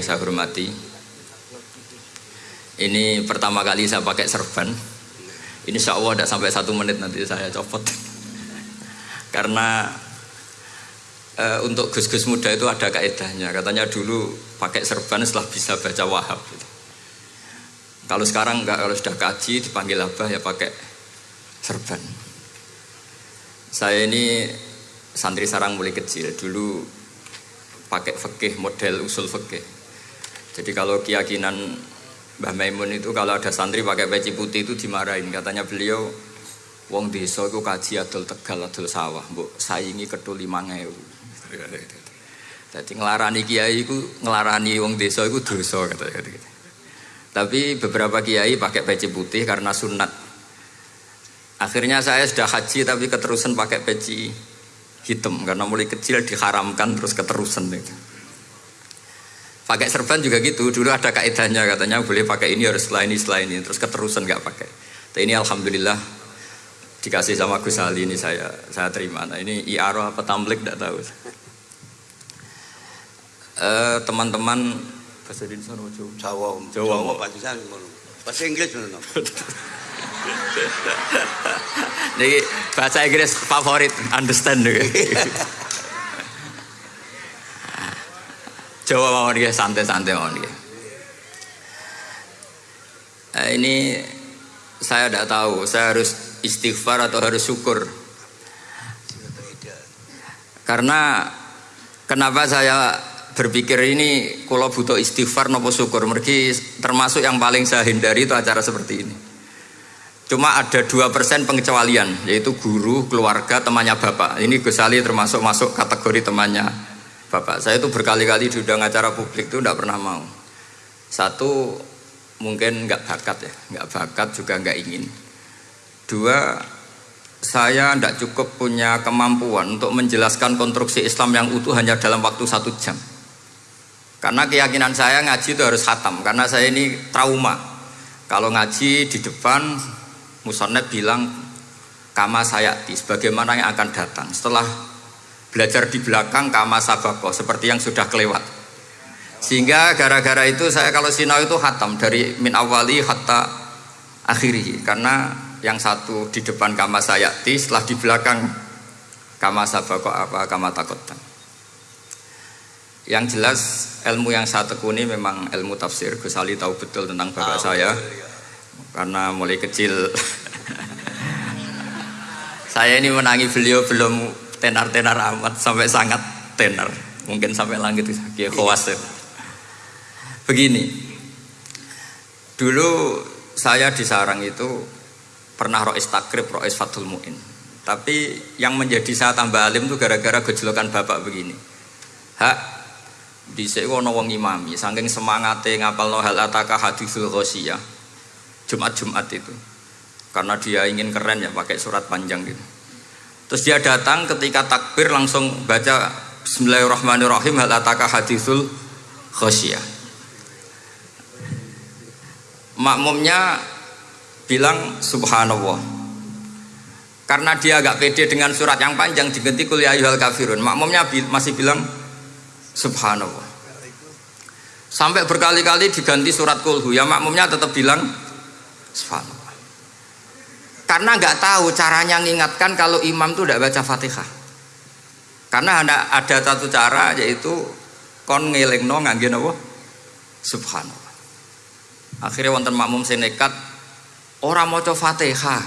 yang saya hormati. Ini pertama kali saya pakai serban. Ini insya Allah tidak sampai satu menit nanti saya copot. Karena e, untuk gus-gus muda itu ada kaedahnya. Katanya dulu pakai serban setelah bisa baca wahab. Gitu. Kalau sekarang enggak, kalau sudah kaji dipanggil abah ya pakai serban. Saya ini santri sarang mulai kecil. Dulu pakai fikih model usul fikih. Jadi kalau keyakinan Mbah Maimun itu kalau ada santri pakai peci putih itu dimarahin. Katanya beliau, wong desa itu kaji adol tegal adol sawah, mbok saingi ketul lima Jadi ngelarani kiai itu ngelarani wong desa itu dosa kata-kata. Tapi beberapa kiai pakai peci putih karena sunat. Akhirnya saya sudah haji tapi keterusan pakai peci hitam karena mulai kecil diharamkan terus keterusan itu. Pakai serban juga gitu. Dulu ada kaidahnya katanya boleh pakai ini harus setelah ini setelah ini terus keterusan nggak pakai. Tapi ini alhamdulillah dikasih sama Gus Ali ini saya saya terima. Nah ini iaro apa tamblik tidak tahu. Uh, teman-teman bahasa Indonesia no Jawa. Jawa. Jawa Jawa ngono. Bahasa Inggris. Jadi bahasa Inggris favorit, understand. Jawa mau dia santai-santai mau dia. Nah, ini saya tidak tahu, saya harus istighfar atau harus syukur. Karena kenapa saya berpikir ini kalau butuh istighfar nopo syukur mergi termasuk yang paling saya hindari itu acara seperti ini cuma ada dua persen pengecualian yaitu guru keluarga temannya bapak ini Gus Ali termasuk masuk kategori temannya bapak saya itu berkali-kali diundang acara publik itu tidak pernah mau. Satu mungkin nggak bakat ya nggak bakat juga nggak ingin. Dua saya tidak cukup punya kemampuan untuk menjelaskan konstruksi Islam yang utuh hanya dalam waktu satu jam. Karena keyakinan saya ngaji itu harus khatam Karena saya ini trauma. Kalau ngaji di depan Musonnet bilang Kama sayati Sebagaimana yang akan datang. Setelah belajar di belakang Kama sabako Seperti yang sudah kelewat Sehingga gara-gara itu saya kalau sinau itu khatam Dari min awali hatta akhiri Karena yang satu di depan kama sayati Setelah di belakang Kama sabako apa kama takotan yang jelas ilmu yang saya tekuni memang ilmu tafsir. Gus Ali tahu betul tentang bapak oh, saya. Iya. Karena mulai kecil saya ini menangi beliau belum tenar-tenar amat sampai sangat tenar. Mungkin sampai langit kayak khawatir. Begini. Dulu saya di sarang itu pernah rois takrib, rois fatul mu'in. Tapi yang menjadi saya tambah alim itu gara-gara gejolokan bapak begini. Hak di ana wong imami saking semangate ngapalno hal ataka hadisul ghasyiyah Jumat-Jumat itu karena dia ingin keren ya pakai surat panjang gitu terus dia datang ketika takbir langsung baca Bismillahirrahmanirrahim hal ataka hadisul ghasyiyah makmumnya bilang subhanallah karena dia agak pede dengan surat yang panjang diganti kuliah ya kafirun makmumnya masih bilang Subhanallah. Sampai berkali-kali diganti surat kulhu, ya makmumnya tetap bilang Subhanallah. Karena nggak tahu caranya mengingatkan kalau imam itu tidak baca fatihah. Karena ada, ada satu cara yaitu kon ngelingno ngangge napa? Subhanallah. Akhirnya wonten makmum sing nekat ora maca Fatihah.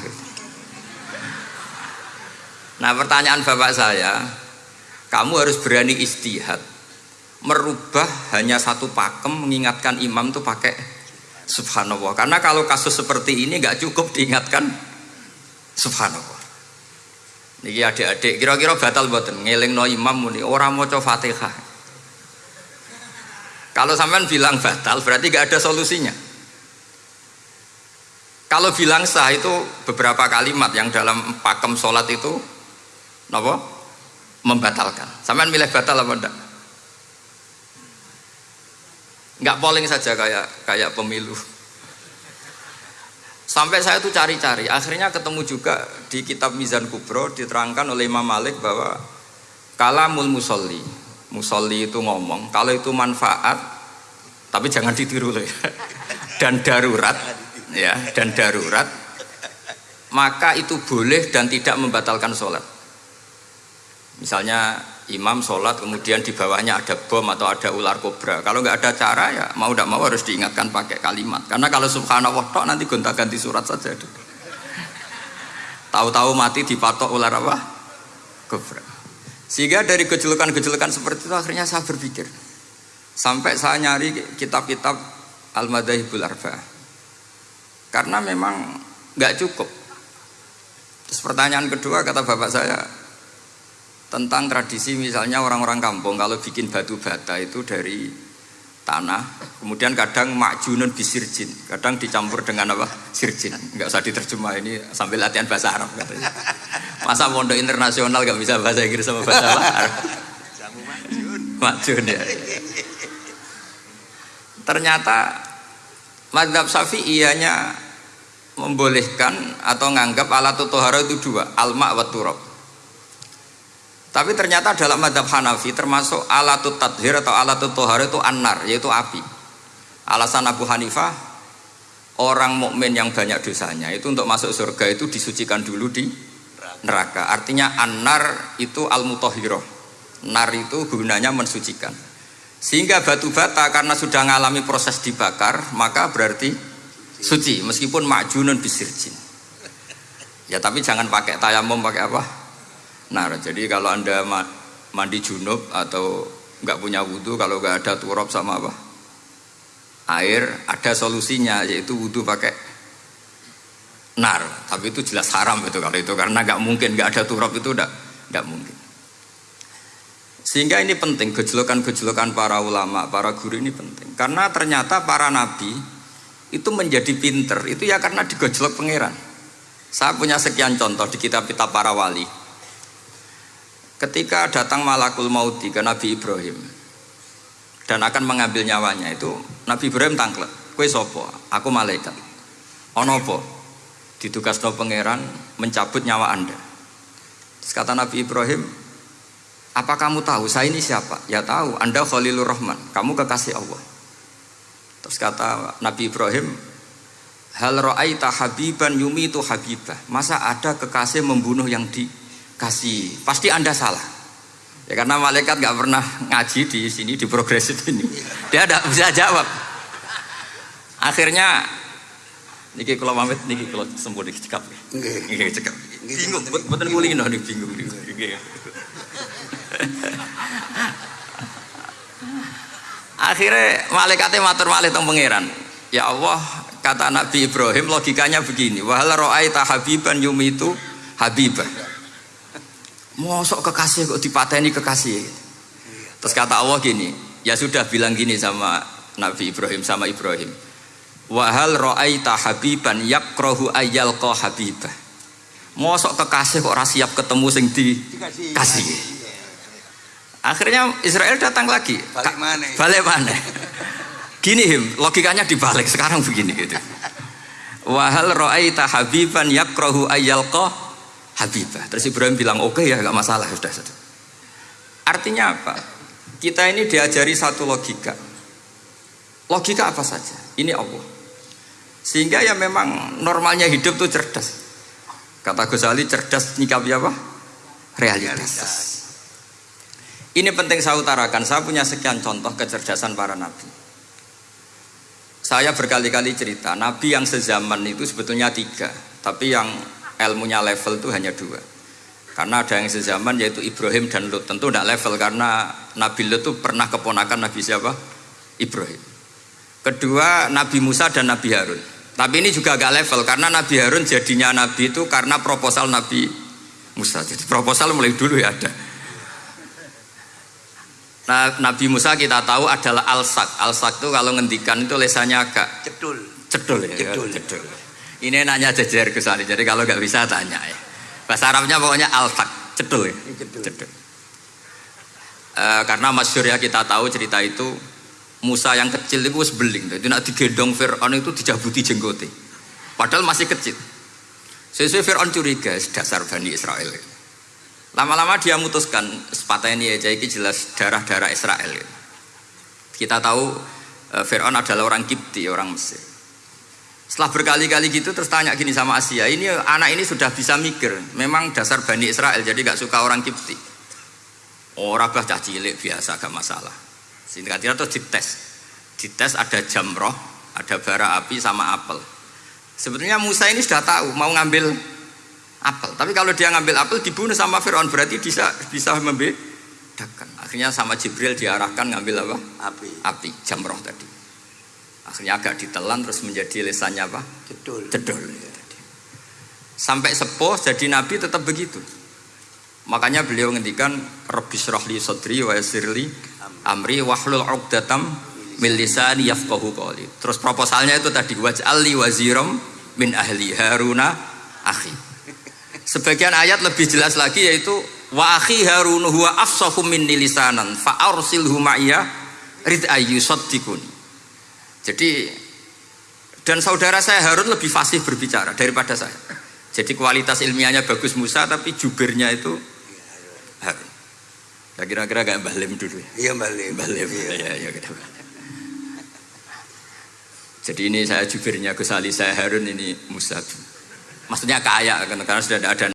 Nah, pertanyaan Bapak saya, kamu harus berani istihad merubah hanya satu pakem mengingatkan imam tuh pakai subhanallah karena kalau kasus seperti ini nggak cukup diingatkan subhanallah. Niki adik-adik kira-kira batal buatan ngeling no imam muni orang mau coba fatihah. Kalau sampean bilang batal berarti nggak ada solusinya. Kalau bilang sah itu beberapa kalimat yang dalam pakem sholat itu nopo membatalkan. Sampean milih batal apa enggak nggak polling saja kayak kayak pemilu sampai saya tuh cari-cari akhirnya ketemu juga di kitab Mizan Kubro diterangkan oleh Imam Malik bahwa kalamul musolli musolli itu ngomong kalau itu manfaat Tapi jangan ditiru loh ya. Dan darurat ya, dan darurat maka itu boleh dan tidak membatalkan sholat. Misalnya imam sholat kemudian di bawahnya ada bom atau ada ular kobra. Kalau nggak ada cara ya mau tidak mau harus diingatkan pakai kalimat. Karena kalau subhanallah tok nanti gonta ganti surat saja. Tahu-tahu mati dipatok ular apa? Kobra. Sehingga dari gejolukan-gejolukan seperti itu akhirnya saya berpikir. Sampai saya nyari kitab-kitab Al-Madahibul Arba. Karena memang nggak cukup Terus pertanyaan kedua kata bapak saya tentang tradisi misalnya orang-orang kampung kalau bikin batu bata itu dari tanah kemudian kadang makjunun bisirjin kadang dicampur dengan apa? Sirjin. Nggak usah diterjemah ini sambil latihan bahasa Arab katanya. Masa pondok internasional nggak bisa bahasa Inggris sama bahasa Arab? Makjun. Ya. Ternyata madhab safi ianya membolehkan atau nganggap alat tohara itu dua alma wa turab tapi ternyata dalam madhab Hanafi termasuk alat tadhir atau alat tohara itu anar yaitu api. Alasan Abu Hanifah orang mukmin yang banyak dosanya itu untuk masuk surga itu disucikan dulu di neraka. Artinya anar itu al mutohiroh nar itu gunanya mensucikan. Sehingga batu bata karena sudah mengalami proses dibakar maka berarti suci meskipun makjunun bisirjin. Ya tapi jangan pakai tayamum pakai apa nah jadi kalau anda mandi junub atau nggak punya wudhu kalau nggak ada turab sama apa? Air ada solusinya yaitu wudhu pakai nar. Tapi itu jelas haram itu kalau itu karena nggak mungkin nggak ada turab itu udah nggak mungkin. Sehingga ini penting gejolokan-gejolokan para ulama para guru ini penting. Karena ternyata para nabi itu menjadi pinter itu ya karena digojlok pangeran. Saya punya sekian contoh di kitab-kitab para wali ketika datang malakul mauti ke Nabi Ibrahim dan akan mengambil nyawanya itu Nabi Ibrahim tangklek kue sopo aku malaikat. Onopo ditugas no pangeran mencabut nyawa anda. Terus kata Nabi Ibrahim apa kamu tahu? Saya ini siapa? Ya tahu anda Khalilur Rahman. Kamu kekasih Allah. Terus kata Nabi Ibrahim, Hal ra'aita habiban yumi itu habibah. Masa ada kekasih membunuh yang dikasih? Pasti Anda salah. Ya karena malaikat nggak pernah ngaji di sini di progresif ini. Dia tidak bisa jawab. Akhirnya niki kalau pamit niki kalau sembuh niki cekap. Niki cekap. Bingung, betul kulino nih bingung. Akhirnya malaikatnya matur malih teng pangeran. Ya Allah, kata Nabi Ibrahim logikanya begini. Wahal ro'aita habiban yumitu habibah. Mosok kekasih kok dipateni kekasih. Terus kata Allah gini, ya sudah bilang gini sama Nabi Ibrahim sama Ibrahim. Wahal ro'aita habiban yakrohu ayal ko habibah. Mosok kekasih kok siap ketemu sing dikasih. Akhirnya Israel datang lagi. Balik mana? Balik mana? Gini him, logikanya dibalik sekarang begini gitu. Wahal ro'aita habiban yakrohu ayyalqa habibah. Terus Ibrahim bilang oke okay, ya gak masalah sudah sudah. Artinya apa? Kita ini diajari satu logika. Logika apa saja? Ini Allah. Sehingga ya memang normalnya hidup tuh cerdas. Kata Gus Ali cerdas nyikapi apa? Realitas. Realitas. Ini penting saya utarakan, saya punya sekian contoh kecerdasan para nabi. Saya berkali-kali cerita, nabi yang sezaman itu sebetulnya tiga, tapi yang ilmunya level itu hanya dua. Karena ada yang sezaman yaitu Ibrahim dan Lut. Tentu tidak level karena Nabi Lut itu pernah keponakan Nabi siapa? Ibrahim. Kedua Nabi Musa dan Nabi Harun. Tapi ini juga agak level karena Nabi Harun jadinya Nabi itu karena proposal Nabi Musa. Jadi proposal mulai dulu ya ada. Nah, Nabi Musa kita tahu adalah alsak. Alsak itu kalau ngendikan itu lesannya agak cedul. Cedul ya. Cedul. cedul. Ini nanya jejer ke sana. Jadi kalau nggak bisa tanya ya. Bahasa Arabnya pokoknya alsak, cedul ya. Cedul. E, karena masyur ya kita tahu cerita itu Musa yang kecil itu sebeling. Jadi nak digendong Fir'aun itu dijabuti jenggote. Padahal masih kecil. Sesuai Fir'aun curiga dasar Bani Israel. Lama-lama dia memutuskan sepatah ini ya, jadi jelas darah-darah Israel. Kita tahu eh, Fir'aun adalah orang Kipti, orang Mesir. Setelah berkali-kali gitu terus tanya gini sama Asia, ini anak ini sudah bisa mikir, memang dasar Bani Israel jadi gak suka orang Kipti. Orang bah cah cilik biasa gak masalah. Singkat kira terus dites, dites ada jamroh, ada bara api sama apel. Sebetulnya Musa ini sudah tahu mau ngambil apel, tapi kalau dia ngambil apel dibunuh sama Fir'aun berarti bisa bisa membedakan. Akhirnya sama Jibril diarahkan ngambil apa? Api. Api, jamroh tadi. Akhirnya agak ditelan terus menjadi lesannya apa? Jedul. Jedul. ya tadi. Sampai sepuh jadi nabi tetap begitu. Makanya beliau ngendikan Rabbis rohli sodri wa yasirli amri wahlul uqdatam min lisani yafqahu qawli. Terus proposalnya itu tadi waj'alli waziram min ahli Haruna akhi. Sebagian ayat lebih jelas lagi yaitu wa akhi Harun huwa afsahu minni lisanan fa arsilhu rid ayyusaddiquni. Jadi dan saudara saya Harun lebih fasih berbicara daripada saya. Jadi kualitas ilmiahnya bagus Musa tapi jubirnya itu Harun. Ya kira-kira kayak Mbah Lim dulu ya. Iya. Mbah Lim. Iya. Ya, ya, kira Jadi ini saya jubirnya Gus Ali, saya Harun ini Musa. Maksudnya kaya karena sudah ada